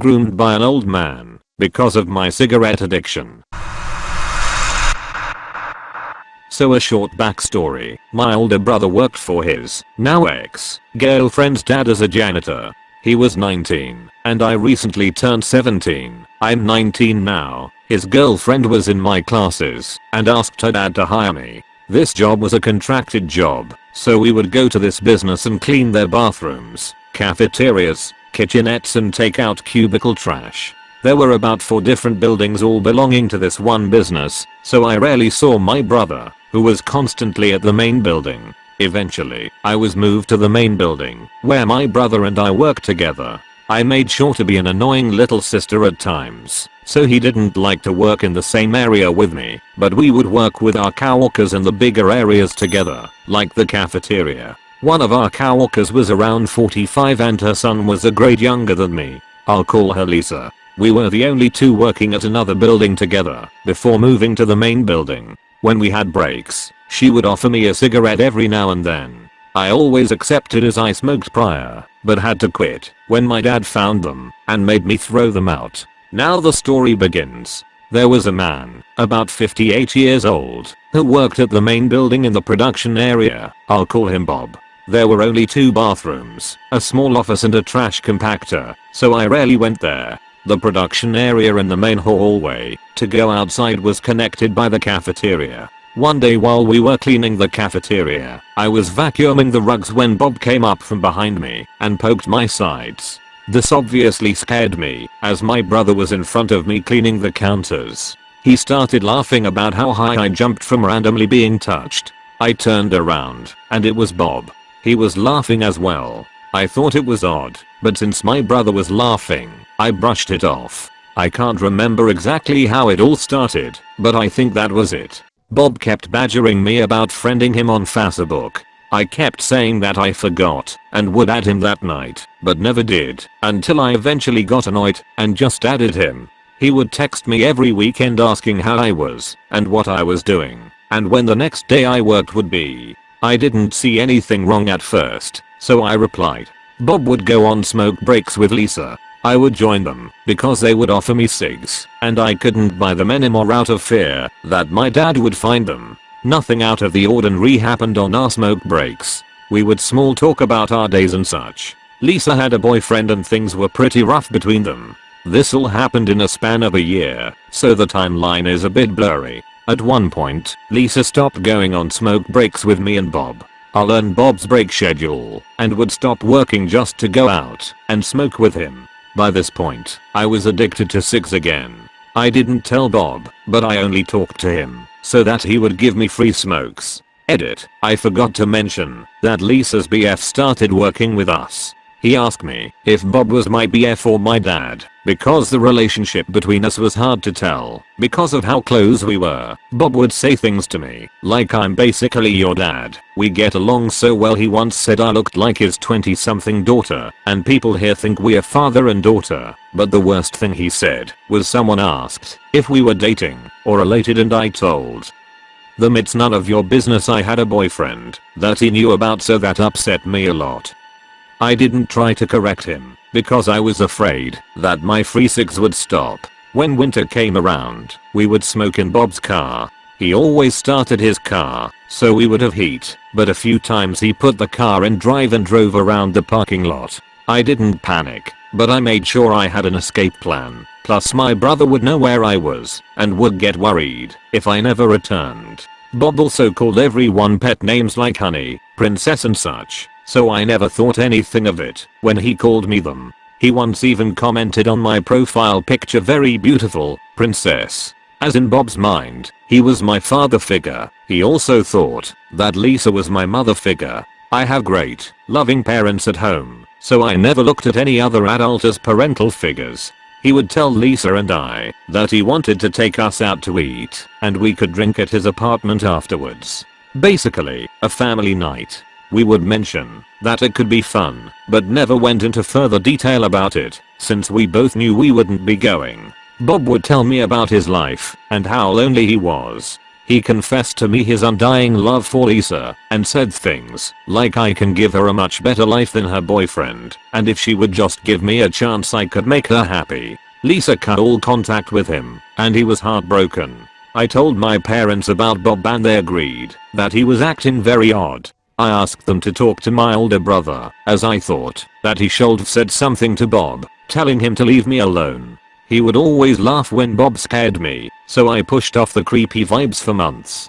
groomed by an old man, because of my cigarette addiction. So a short backstory, my older brother worked for his, now ex, girlfriend's dad as a janitor. He was 19, and I recently turned 17. I'm 19 now. His girlfriend was in my classes and asked her dad to hire me. This job was a contracted job, so we would go to this business and clean their bathrooms, cafeterias, kitchenettes and take out cubicle trash. There were about 4 different buildings all belonging to this one business, so I rarely saw my brother, who was constantly at the main building. Eventually, I was moved to the main building, where my brother and I worked together. I made sure to be an annoying little sister at times, so he didn't like to work in the same area with me, but we would work with our coworkers in the bigger areas together, like the cafeteria. One of our coworkers was around 45 and her son was a grade younger than me. I'll call her Lisa. We were the only two working at another building together before moving to the main building. When we had breaks, she would offer me a cigarette every now and then. I always accepted as I smoked prior, but had to quit when my dad found them and made me throw them out. Now the story begins. There was a man, about 58 years old, who worked at the main building in the production area. I'll call him Bob. There were only two bathrooms, a small office and a trash compactor, so I rarely went there. The production area and the main hallway to go outside was connected by the cafeteria. One day while we were cleaning the cafeteria, I was vacuuming the rugs when Bob came up from behind me and poked my sides. This obviously scared me, as my brother was in front of me cleaning the counters. He started laughing about how high I jumped from randomly being touched. I turned around, and it was Bob. He was laughing as well. I thought it was odd, but since my brother was laughing, I brushed it off. I can't remember exactly how it all started, but I think that was it. Bob kept badgering me about friending him on Facebook. I kept saying that I forgot and would add him that night, but never did, until I eventually got annoyed and just added him. He would text me every weekend asking how I was and what I was doing, and when the next day I worked would be. I didn't see anything wrong at first, so I replied. Bob would go on smoke breaks with Lisa, I would join them because they would offer me cigs and I couldn't buy them anymore out of fear that my dad would find them. Nothing out of the ordinary happened on our smoke breaks. We would small talk about our days and such. Lisa had a boyfriend and things were pretty rough between them. This all happened in a span of a year, so the timeline is a bit blurry. At one point, Lisa stopped going on smoke breaks with me and Bob. I'll learn Bob's break schedule and would stop working just to go out and smoke with him. By this point, I was addicted to 6 again. I didn't tell Bob, but I only talked to him so that he would give me free smokes. Edit, I forgot to mention that Lisa's BF started working with us. He asked me if Bob was my BF or my dad, because the relationship between us was hard to tell because of how close we were. Bob would say things to me like I'm basically your dad. We get along so well he once said I looked like his 20 something daughter and people here think we're father and daughter. But the worst thing he said was someone asked if we were dating or related and I told them it's none of your business I had a boyfriend that he knew about so that upset me a lot. I didn't try to correct him because I was afraid that my free cigs would stop. When winter came around, we would smoke in Bob's car. He always started his car, so we would have heat, but a few times he put the car in drive and drove around the parking lot. I didn't panic, but I made sure I had an escape plan. Plus my brother would know where I was and would get worried if I never returned. Bob also called everyone pet names like honey, princess and such. So I never thought anything of it when he called me them. He once even commented on my profile picture very beautiful, princess. As in Bob's mind, he was my father figure. He also thought that Lisa was my mother figure. I have great, loving parents at home, so I never looked at any other adult as parental figures. He would tell Lisa and I that he wanted to take us out to eat and we could drink at his apartment afterwards. Basically, a family night. We would mention that it could be fun, but never went into further detail about it, since we both knew we wouldn't be going. Bob would tell me about his life and how lonely he was. He confessed to me his undying love for Lisa and said things like I can give her a much better life than her boyfriend and if she would just give me a chance I could make her happy. Lisa cut all contact with him and he was heartbroken. I told my parents about Bob and they agreed that he was acting very odd. I asked them to talk to my older brother as I thought that he should have said something to Bob telling him to leave me alone. He would always laugh when Bob scared me, so I pushed off the creepy vibes for months.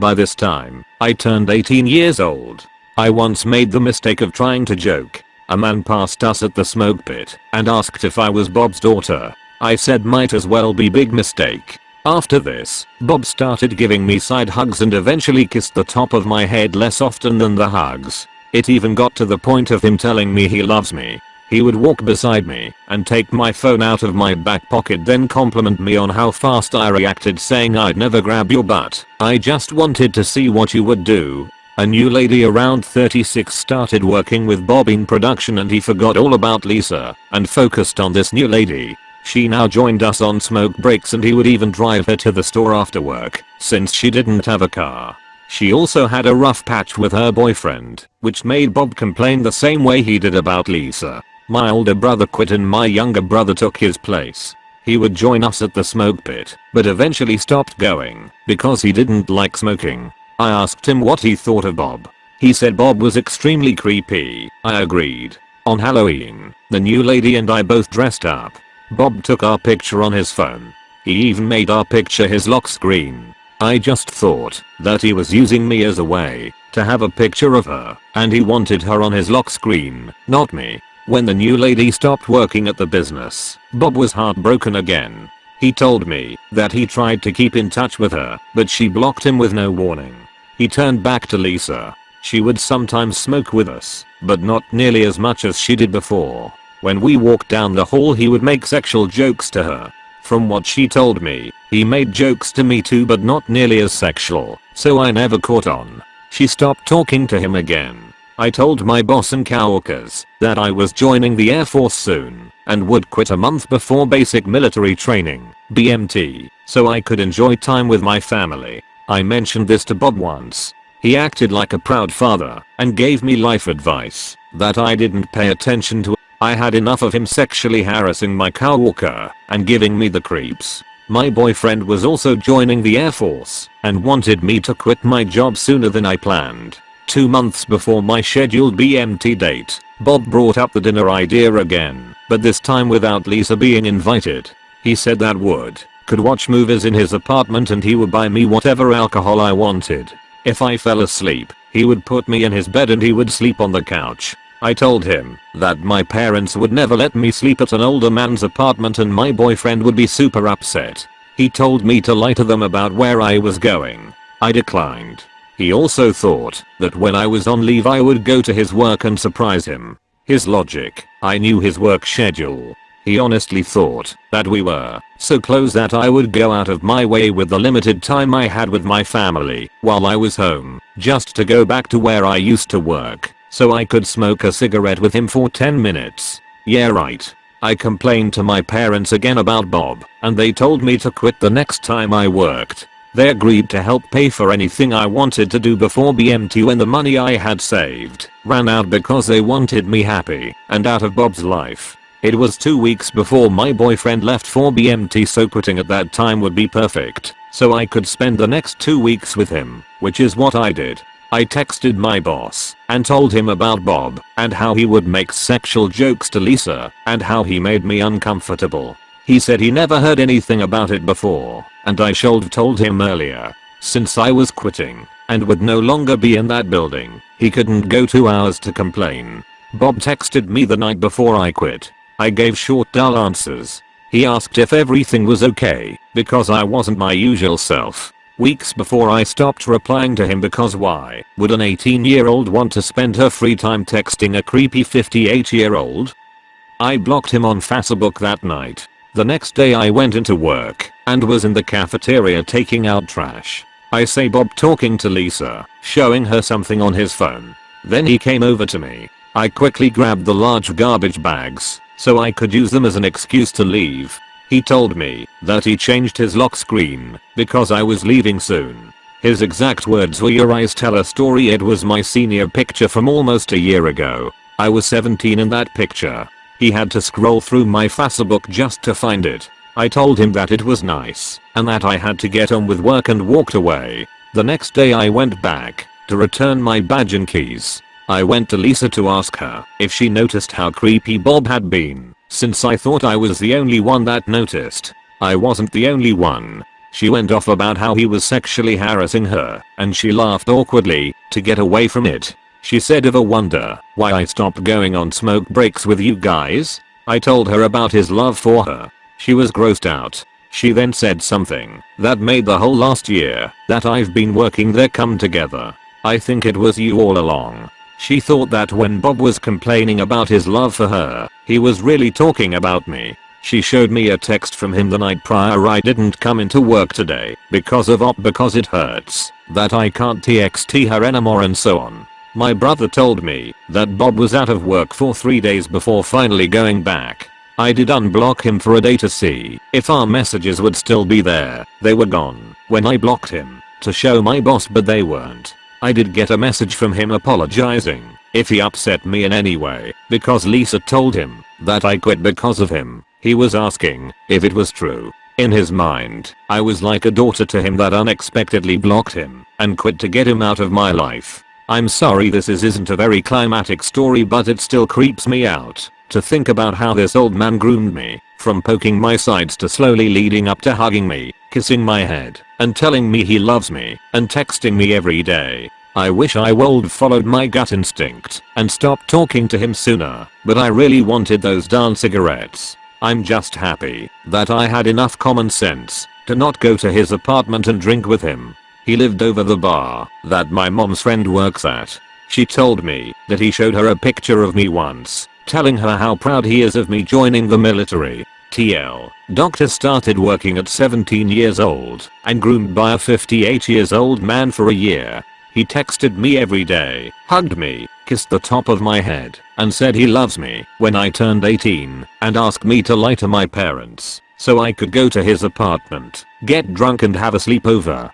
By this time, I turned 18 years old. I once made the mistake of trying to joke. A man passed us at the smoke pit and asked if I was Bob's daughter. I said might as well be big mistake. After this, Bob started giving me side hugs and eventually kissed the top of my head less often than the hugs. It even got to the point of him telling me he loves me. He would walk beside me and take my phone out of my back pocket then compliment me on how fast I reacted saying I'd never grab your butt. I just wanted to see what you would do. A new lady around 36 started working with Bob in production and he forgot all about Lisa and focused on this new lady. She now joined us on smoke breaks and he would even drive her to the store after work since she didn't have a car. She also had a rough patch with her boyfriend, which made Bob complain the same way he did about Lisa. My older brother quit and my younger brother took his place. He would join us at the smoke pit, but eventually stopped going because he didn't like smoking. I asked him what he thought of Bob. He said Bob was extremely creepy. I agreed. On Halloween, the new lady and I both dressed up. Bob took our picture on his phone. He even made our picture his lock screen. I just thought that he was using me as a way to have a picture of her and he wanted her on his lock screen, not me. When the new lady stopped working at the business, Bob was heartbroken again. He told me that he tried to keep in touch with her, but she blocked him with no warning. He turned back to Lisa. She would sometimes smoke with us, but not nearly as much as she did before. When we walked down the hall he would make sexual jokes to her. From what she told me, he made jokes to me too but not nearly as sexual, so I never caught on. She stopped talking to him again. I told my boss and coworkers that I was joining the Air Force soon and would quit a month before basic military training, BMT, so I could enjoy time with my family. I mentioned this to Bob once. He acted like a proud father and gave me life advice that I didn't pay attention to. I had enough of him sexually harassing my coworker and giving me the creeps. My boyfriend was also joining the Air Force and wanted me to quit my job sooner than I planned. Two months before my scheduled BMT date, Bob brought up the dinner idea again, but this time without Lisa being invited. He said that would could watch movies in his apartment and he would buy me whatever alcohol I wanted. If I fell asleep, he would put me in his bed and he would sleep on the couch. I told him that my parents would never let me sleep at an older man's apartment and my boyfriend would be super upset. He told me to lie to them about where I was going. I declined. He also thought that when I was on leave I would go to his work and surprise him. His logic, I knew his work schedule. He honestly thought that we were so close that I would go out of my way with the limited time I had with my family while I was home just to go back to where I used to work so I could smoke a cigarette with him for 10 minutes. Yeah right. I complained to my parents again about Bob and they told me to quit the next time I worked. They agreed to help pay for anything I wanted to do before BMT when the money I had saved ran out because they wanted me happy and out of Bob's life. It was two weeks before my boyfriend left for BMT so quitting at that time would be perfect so I could spend the next two weeks with him, which is what I did. I texted my boss and told him about Bob and how he would make sexual jokes to Lisa and how he made me uncomfortable. He said he never heard anything about it before and I should've told him earlier. Since I was quitting and would no longer be in that building, he couldn't go 2 hours to complain. Bob texted me the night before I quit. I gave short dull answers. He asked if everything was okay because I wasn't my usual self. Weeks before I stopped replying to him because why would an 18 year old want to spend her free time texting a creepy 58 year old? I blocked him on Facebook that night the next day I went into work and was in the cafeteria taking out trash. I say Bob talking to Lisa, showing her something on his phone. Then he came over to me. I quickly grabbed the large garbage bags so I could use them as an excuse to leave. He told me that he changed his lock screen because I was leaving soon. His exact words were your eyes tell a story it was my senior picture from almost a year ago. I was 17 in that picture. He had to scroll through my Facebook just to find it. I told him that it was nice and that I had to get on with work and walked away. The next day I went back to return my badge and keys. I went to Lisa to ask her if she noticed how creepy Bob had been since I thought I was the only one that noticed. I wasn't the only one. She went off about how he was sexually harassing her and she laughed awkwardly to get away from it. She said ever wonder why I stopped going on smoke breaks with you guys? I told her about his love for her she was grossed out. She then said something that made the whole last year that I've been working there come together. I think it was you all along. She thought that when Bob was complaining about his love for her, he was really talking about me. She showed me a text from him the night prior I didn't come into work today because of op because it hurts, that I can't TXT her anymore and so on. My brother told me that Bob was out of work for 3 days before finally going back. I did unblock him for a day to see if our messages would still be there. They were gone when I blocked him to show my boss but they weren't. I did get a message from him apologizing if he upset me in any way because Lisa told him that I quit because of him. He was asking if it was true. In his mind, I was like a daughter to him that unexpectedly blocked him and quit to get him out of my life. I'm sorry this is isn't a very climatic story but it still creeps me out to think about how this old man groomed me, from poking my sides to slowly leading up to hugging me, kissing my head, and telling me he loves me, and texting me every day. I wish I would followed my gut instinct and stopped talking to him sooner, but I really wanted those darn cigarettes. I'm just happy that I had enough common sense to not go to his apartment and drink with him. He lived over the bar that my mom's friend works at. She told me that he showed her a picture of me once telling her how proud he is of me joining the military. TL. Doctor started working at 17 years old and groomed by a 58 years old man for a year. He texted me every day, hugged me, kissed the top of my head, and said he loves me when I turned 18 and asked me to lie to my parents so I could go to his apartment, get drunk and have a sleepover.